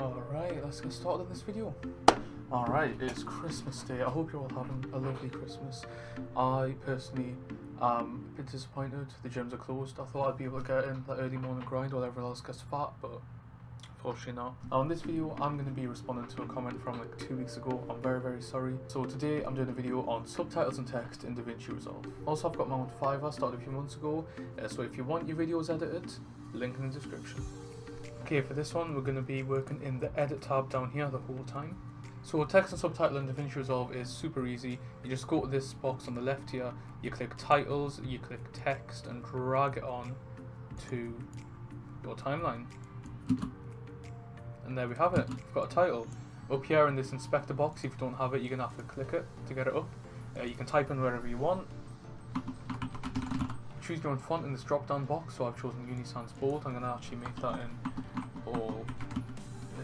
Alright, let's get started on this video. Alright, it's Christmas Day. I hope you're all having a lovely Christmas. I personally am a bit disappointed the gyms are closed. I thought I'd be able to get in that early morning grind while everyone else gets fat, but unfortunately not. Now in this video, I'm going to be responding to a comment from like two weeks ago. I'm very, very sorry. So today, I'm doing a video on subtitles and text in DaVinci Resolve. Also, I've got my own Fiverr started a few months ago, uh, so if you want your videos edited, link in the description. Okay, for this one, we're going to be working in the edit tab down here the whole time. So text and subtitle in DaVinci Resolve is super easy. You just go to this box on the left here, you click titles, you click text and drag it on to your timeline. And there we have it, we've got a title. Up here in this inspector box, if you don't have it, you're going to have to click it to get it up. Uh, you can type in wherever you want. Choose your own font in this drop down box, so I've chosen Unisans Bold. I'm going to actually make that in all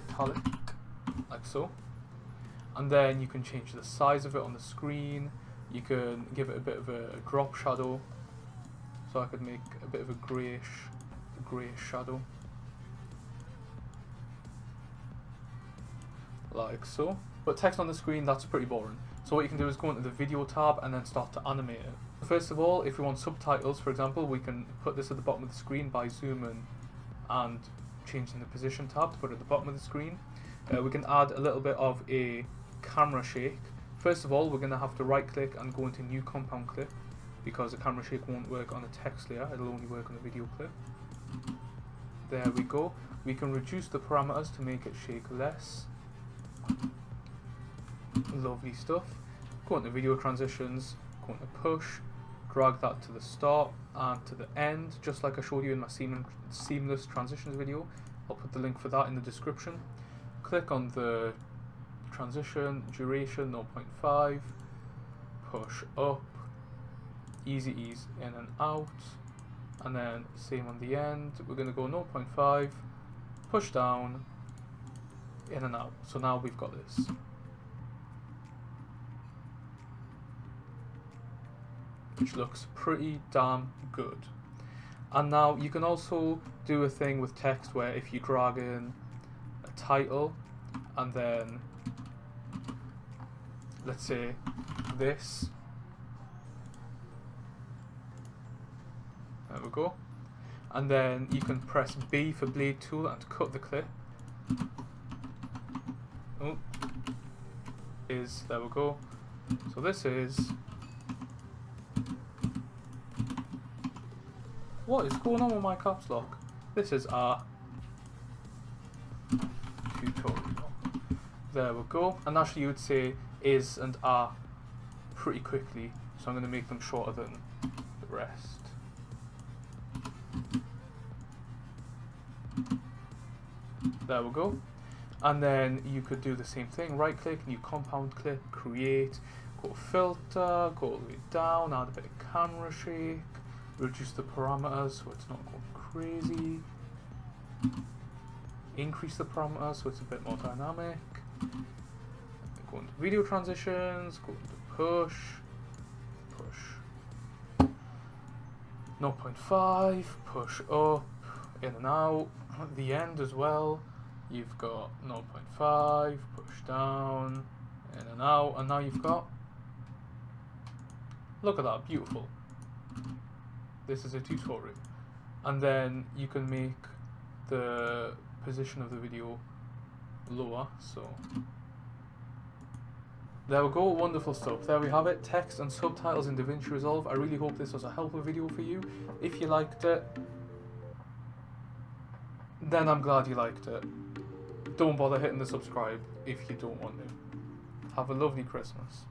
italic, like so. And then you can change the size of it on the screen. You can give it a bit of a drop shadow. So I could make a bit of a greyish, greyish shadow. Like so. But text on the screen, that's pretty boring. So what you can do is go into the video tab and then start to animate it. First of all, if we want subtitles, for example, we can put this at the bottom of the screen by zooming and changing the position tab to put at the bottom of the screen. Uh, we can add a little bit of a camera shake. First of all, we're going to have to right click and go into new compound clip because the camera shake won't work on a text layer, it'll only work on a video clip. There we go. We can reduce the parameters to make it shake less. Lovely stuff. Go into video transitions, go into push, drag that to the start and to the end, just like I showed you in my seamless transitions video. I'll put the link for that in the description. Click on the transition, duration 0.5, push up, easy ease in and out, and then same on the end, we're going to go 0.5, push down, in and out. So now we've got this. Which looks pretty damn good. And now you can also do a thing with text where if you drag in a title and then let's say this. There we go. And then you can press B for blade tool and cut the clip. Oh is there we go. So this is What is going on with my caps lock? This is our tutorial. There we go. And actually you would say is and are pretty quickly. So I'm going to make them shorter than the rest. There we go. And then you could do the same thing. Right click, new compound clip, create, go filter, go all the way down, add a bit of camera shake reduce the parameters so it's not going crazy, increase the parameters so it's a bit more dynamic, go into video transitions, go into push, push. 0.5, push up, in and out, at the end as well, you've got 0.5, push down, in and out, and now you've got, look at that, beautiful this is a tutorial and then you can make the position of the video lower so there we go, wonderful stuff. There we have it, text and subtitles in DaVinci Resolve. I really hope this was a helpful video for you. If you liked it, then I'm glad you liked it. Don't bother hitting the subscribe if you don't want to. Have a lovely Christmas.